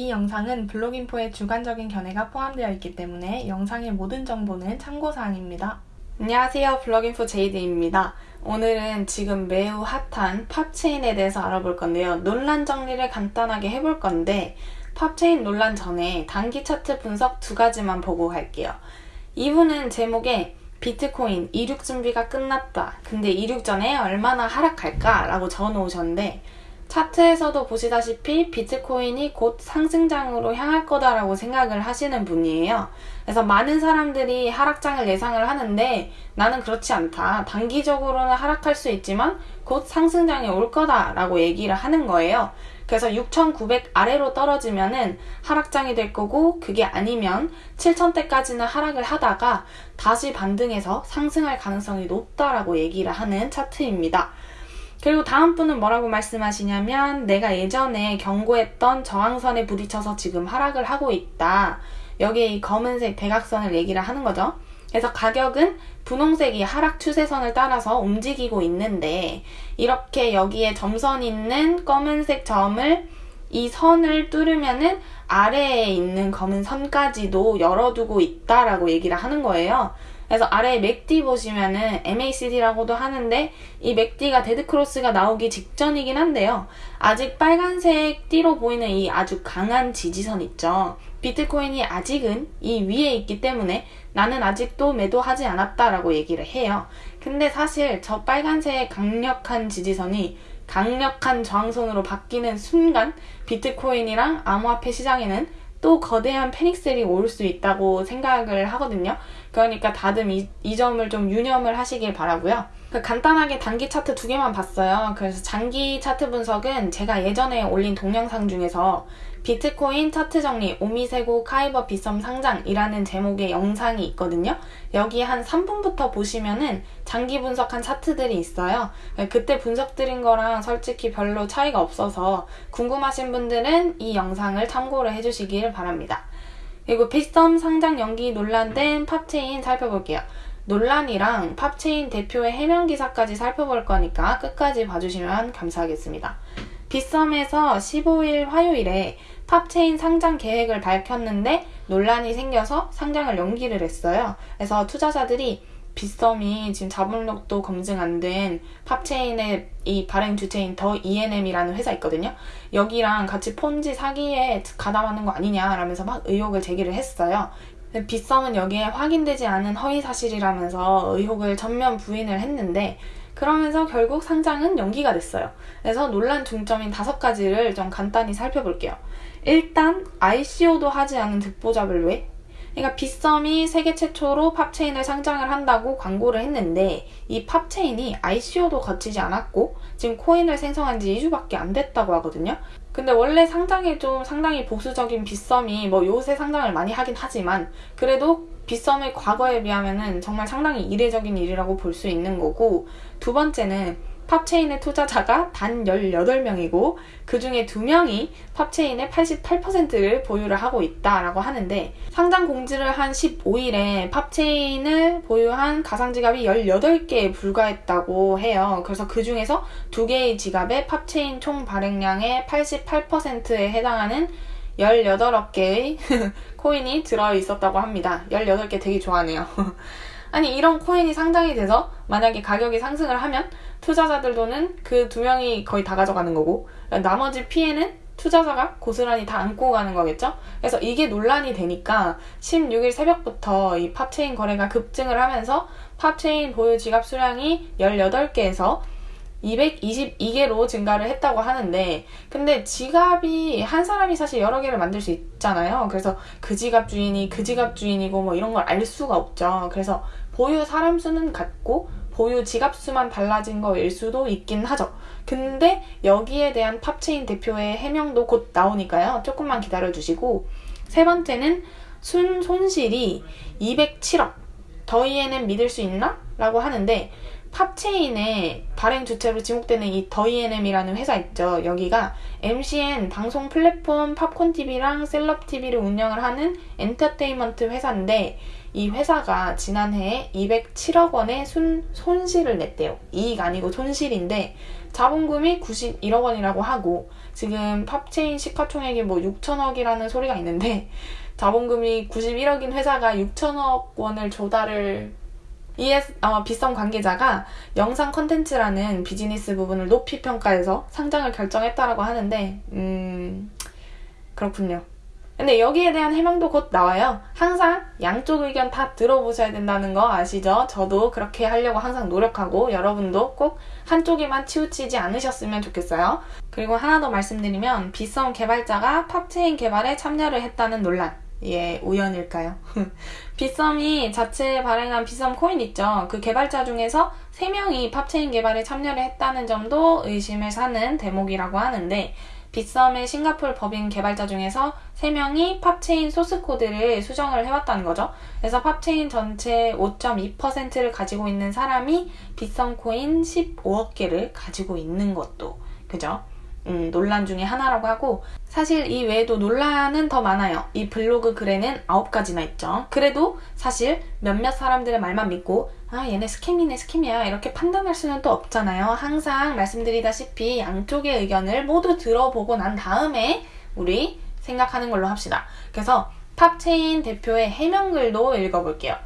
이 영상은 블로깅포의 주관적인 견해가 포함되어 있기 때문에 영상의 모든 정보는 참고사항입니다. 안녕하세요. 블로깅포 제이드입니다. 오늘은 지금 매우 핫한 팝체인에 대해서 알아볼 건데요. 논란 정리를 간단하게 해볼 건데 팝체인 논란 전에 단기 차트 분석 두 가지만 보고 갈게요. 이분은 제목에 비트코인 이륙 준비가 끝났다. 근데 이륙 전에 얼마나 하락할까? 라고 적어놓으셨는데 차트에서도 보시다시피 비트코인이 곧 상승장으로 향할 거다라고 생각을 하시는 분이에요. 그래서 많은 사람들이 하락장을 예상을 하는데 나는 그렇지 않다. 단기적으로는 하락할 수 있지만 곧 상승장이 올 거다라고 얘기를 하는 거예요. 그래서 6,900 아래로 떨어지면은 하락장이 될 거고 그게 아니면 7,000대까지는 하락을 하다가 다시 반등해서 상승할 가능성이 높다라고 얘기를 하는 차트입니다. 그리고 다음 분은 뭐라고 말씀하시냐면 내가 예전에 경고했던 저항선에 부딪혀서 지금 하락을 하고 있다. 여기에 이 검은색 대각선을 얘기를 하는 거죠. 그래서 가격은 분홍색이 하락 추세선을 따라서 움직이고 있는데 이렇게 여기에 점선 있는 검은색 점을 이 선을 뚫으면은 아래에 있는 검은 선까지도 열어두고 있다라고 얘기를 하는 거예요. 그래서 아래에 맥디 보시면은 MACD라고도 하는데 이 맥디가 데드크로스가 나오기 직전이긴 한데요. 아직 빨간색 띠로 보이는 이 아주 강한 지지선 있죠. 비트코인이 아직은 이 위에 있기 때문에 나는 아직도 매도하지 않았다라고 얘기를 해요. 근데 사실 저 빨간색 강력한 지지선이 강력한 저항선으로 바뀌는 순간 비트코인이랑 암호화폐 시장에는 또 거대한 패닉셀이 올 수 있다고 생각을 하거든요. 그러니까 다들 이, 이 점을 좀 유념을 하시길 바라고요. 그 간단하게 단기 차트 두 개만 봤어요. 그래서 장기 차트 분석은 제가 예전에 올린 동영상 중에서 비트코인 차트 정리 오미세고 카이버 비썸 상장이라는 제목의 영상이 있거든요. 여기 한 3분부터 보시면은 장기 분석한 차트들이 있어요. 그때 분석드린 거랑 솔직히 별로 차이가 없어서 궁금하신 분들은 이 영상을 참고를 해주시길 바랍니다. 그리고 비썸 상장 연기 논란된 팝체인 살펴볼게요. 논란이랑 팝체인 대표의 해명 기사까지 살펴볼 거니까 끝까지 봐주시면 감사하겠습니다. 빗썸에서 15일 화요일에 팝체인 상장 계획을 밝혔는데 논란이 생겨서 상장을 연기를 했어요. 그래서 투자자들이 빗썸이 지금 자본력도 검증 안 된 팝체인의 이 발행 주체인 더이앤엠이라는 회사 있거든요. 여기랑 같이 폰지 사기에 가담하는 거 아니냐라면서 막 의혹을 제기를 했어요. 빗썸은 여기에 확인되지 않은 허위 사실이라면서 의혹을 전면 부인을 했는데 그러면서 결국 상장은 연기가 됐어요. 그래서 논란 중점인 다섯 가지를 좀 간단히 살펴볼게요. 일단 ICO도 하지 않은 득보잡을 왜? 그러니까 빗썸이 세계 최초로 팝체인을 상장을 한다고 광고를 했는데 이 팝체인이 ICO도 거치지 않았고 지금 코인을 생성한 지 2주밖에 안 됐다고 하거든요. 근데 원래 상장에 좀 상당히 보수적인 빗썸이 뭐 요새 상장을 많이 하긴 하지만 그래도 빗썸의 과거에 비하면은 정말 상당히 이례적인 일이라고 볼 수 있는 거고 두 번째는 팝체인의 투자자가 단 18명이고 그 중에 2명이 팝체인의 88%를 보유를 하고 있다라고 하는데 상장 공지를 한 15일에 팝체인을 보유한 가상 지갑이 18개에 불과했다고 해요. 그래서 그 중에서 2개의 지갑에 팝체인 총 발행량의 88%에 해당하는 18개의 코인이 들어있었다고 합니다. 18개 되게 좋아하네요. 아니 이런 코인이 상장이 돼서 만약에 가격이 상승을 하면 투자자들 돈은 그 두 명이 거의 다 가져가는 거고 나머지 피해는 투자자가 고스란히 다 안고 가는 거겠죠? 그래서 이게 논란이 되니까 16일 새벽부터 이 팝체인 거래가 급증을 하면서 팝체인 보유 지갑 수량이 18개에서 222개로 증가를 했다고 하는데 근데 지갑이 한 사람이 사실 여러 개를 만들 수 있잖아요. 그래서 그 지갑 주인이 그 지갑 주인이고 뭐 이런 걸 알 수가 없죠. 그래서 보유 사람 수는 같고 보유 지갑 수만 달라진 거일 수도 있긴 하죠. 근데 여기에 대한 팝체인 대표의 해명도 곧 나오니까요. 조금만 기다려 주시고 세 번째는 순 손실이 207억 더이앤엠 믿을 수 있나? 라고 하는데 팝체인의 발행 주체로 지목되는 이 더이앤엠이라는 회사 있죠. 여기가 MCN 방송 플랫폼 팝콘TV랑 셀럽TV를 운영을 하는 엔터테인먼트 회사인데 이 회사가 지난해에 207억 원의 순, 손실을 냈대요. 이익 아니고 손실인데 자본금이 91억 원이라고 하고 지금 팝체인 시가총액이 뭐 6천억이라는 소리가 있는데 자본금이 91억인 회사가 6천억 원을 조달을 이에 어, 비썸 관계자가 영상 컨텐츠라는 비즈니스 부분을 높이 평가해서 상장을 결정했다라고 하는데 음 그렇군요. 근데 여기에 대한 해명도 곧 나와요. 항상 양쪽 의견 다 들어보셔야 된다는 거 아시죠? 저도 그렇게 하려고 항상 노력하고 여러분도 꼭 한쪽에만 치우치지 않으셨으면 좋겠어요. 그리고 하나 더 말씀드리면 비썸 개발자가 팝체인 개발에 참여를 했다는 논란. 예, 우연일까요? 비썸이 자체 발행한 비썸 코인 있죠. 그 개발자 중에서 3명이 팝체인 개발에 참여를 했다는 점도 의심을 사는 대목이라고 하는데 빗썸의 싱가폴 법인 개발자 중에서 3명이 팝체인 소스코드를 수정을 해왔다는 거죠. 그래서 팝체인 전체 5.2%를 가지고 있는 사람이 빗썸 코인 15억 개를 가지고 있는 것도 그죠? 음, 논란 중에 하나라고 하고 사실 이 외에도 논란은 더 많아요. 이 블로그 글에는 9가지나 있죠. 그래도 사실 몇몇 사람들의 말만 믿고 아 얘네 scam이네 scam이야 이렇게 판단할 수는 또 없잖아요. 항상 말씀드리다시피 양쪽의 의견을 모두 들어보고 난 다음에 우리 생각하는 걸로 합시다. 그래서 팝체인 대표의 해명글도 읽어볼게요.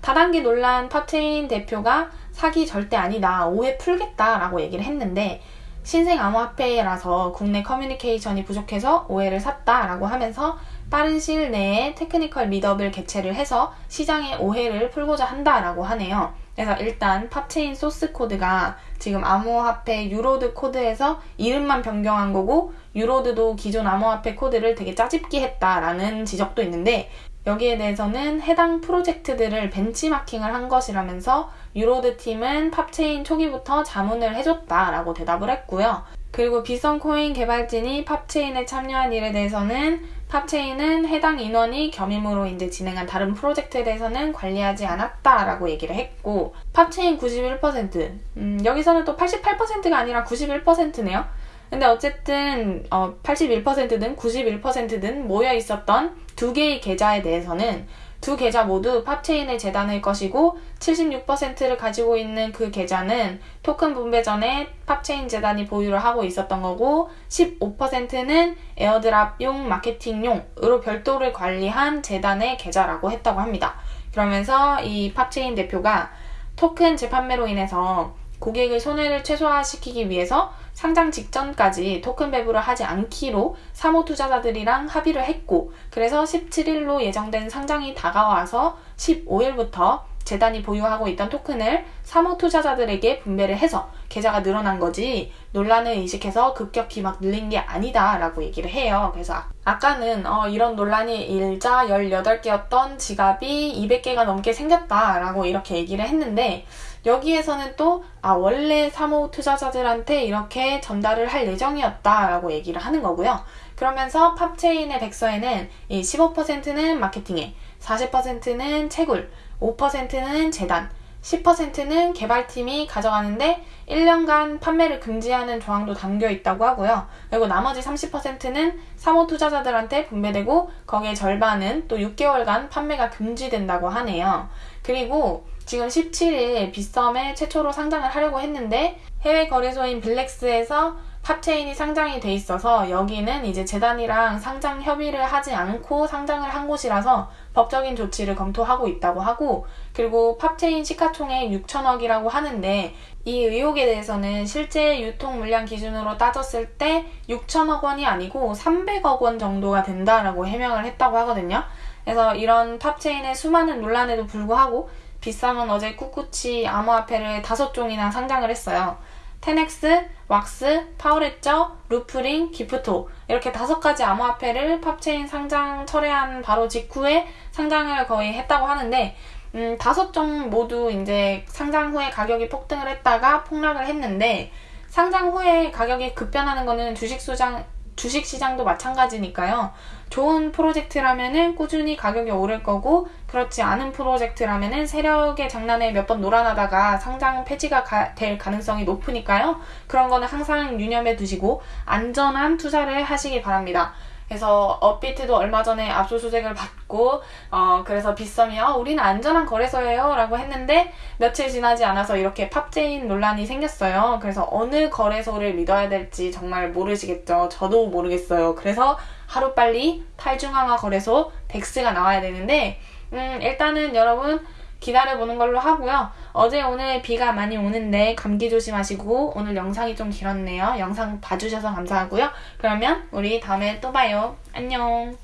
다단계 논란 팝체인 대표가 사기 절대 아니다. 오해 풀겠다 라고 얘기를 했는데 신생 암호화폐라서 국내 커뮤니케이션이 부족해서 오해를 샀다라고 하면서 빠른 시일 내에 technical meetup을 개최를 해서 시장의 오해를 풀고자 한다라고 하네요. 그래서 일단 팝체인 소스 코드가 지금 암호화폐 유로드 코드에서 이름만 변경한 거고 유로드도 기존 암호화폐 코드를 되게 짜집기 했다라는 지적도 있는데 여기에 대해서는 해당 프로젝트들을 벤치마킹을 한 것이라면서 유로드 팀은 팝체인 초기부터 자문을 해줬다라고 대답을 했고요. 그리고 비썸코인 개발진이 팝체인에 참여한 일에 대해서는 팝체인은 해당 인원이 겸임으로 이제 진행한 다른 프로젝트에 대해서는 관리하지 않았다라고 얘기를 했고 팝체인 91% 음, 여기서는 또 88%가 아니라 91%네요. 근데 어쨌든 어, 81%든 91%든 모여 있었던 두 개의 계좌에 대해서는 두 계좌 모두 팝체인의 재단의 것이고 76%를 가지고 있는 그 계좌는 토큰 분배 전에 팝체인 재단이 보유를 하고 있었던 거고 15%는 airdrop용 마케팅용으로 별도로 관리한 재단의 계좌라고 했다고 합니다. 그러면서 이 팝체인 대표가 토큰 재판매로 인해서 고객의 손해를 최소화시키기 위해서 상장 직전까지 토큰 배부를 하지 않기로 사모 투자자들이랑 합의를 했고 그래서 17일로 예정된 상장이 다가와서 15일부터 재단이 보유하고 있던 토큰을 사모 투자자들에게 분배를 해서 계좌가 늘어난 거지 논란을 의식해서 급격히 막 늘린 게 아니다 라고 얘기를 해요. 그래서 아까는 어, 이런 논란이 일자 18개였던 지갑이 200개가 넘게 생겼다 라고 이렇게 얘기를 했는데 여기에서는 또, 아, 원래 사모 투자자들한테 이렇게 전달을 할 예정이었다 라고 얘기를 하는 거고요. 그러면서 팝체인의 백서에는 이 15%는 마케팅에, 40%는 채굴, 5%는 재단, 10%는 개발팀이 가져가는데 1년간 판매를 금지하는 조항도 담겨 있다고 하고요. 그리고 나머지 30%는 사모 투자자들한테 분배되고 거기에 절반은 또 6개월간 판매가 금지된다고 하네요. 그리고 지금 17일 빗썸에 최초로 상장을 하려고 했는데 해외 거래소인 블랙스에서 팝체인이 상장이 돼 있어서 여기는 이제 재단이랑 상장 협의를 하지 않고 상장을 한 곳이라서 법적인 조치를 검토하고 있다고 하고 그리고 팝체인 시가총액 6천억이라고 하는데 이 의혹에 대해서는 실제 유통 물량 기준으로 따졌을 때 6천억 원이 아니고 300억 원 정도가 된다라고 해명을 했다고 하거든요. 그래서 이런 팝체인의 수많은 논란에도 불구하고 빗썸은 어제 꿋꿋이 암호화폐를 다섯 종이나 상장을 했어요. 테넥스, 왁스, 파워레저, 루프링, 기프토 이렇게 다섯 가지 암호화폐를 팝체인 상장 철회한 바로 직후에 상장을 거의 했다고 하는데 음, 다섯 종 모두 이제 상장 후에 가격이 폭등을 했다가 폭락을 했는데 상장 후에 가격이 급변하는 거는 주식 수장 주식 시장도 마찬가지니까요. 좋은 프로젝트라면은 꾸준히 가격이 오를 거고 그렇지 않은 프로젝트라면은 세력의 장난에 몇 번 놀아나다가 상장 폐지가 가, 될 가능성이 높으니까요. 그런 거는 항상 유념해 두시고 안전한 투자를 하시기 바랍니다. 그래서 업비트도 얼마 전에 압수수색을 받고 어 그래서 빗썸이 어, 우리는 안전한 거래소예요 라고 했는데 며칠 지나지 않아서 이렇게 팝제인 논란이 생겼어요. 그래서 어느 거래소를 믿어야 될지 정말 모르시겠죠. 저도 모르겠어요. 그래서 하루빨리 탈중앙화 거래소 덱스가 나와야 되는데 음 일단은 여러분 기다려보는 걸로 하고요. 어제 오늘 비가 많이 오는데 감기 조심하시고 오늘 영상이 좀 길었네요. 영상 봐주셔서 감사하고요. 그러면 우리 다음에 또 봐요. 안녕.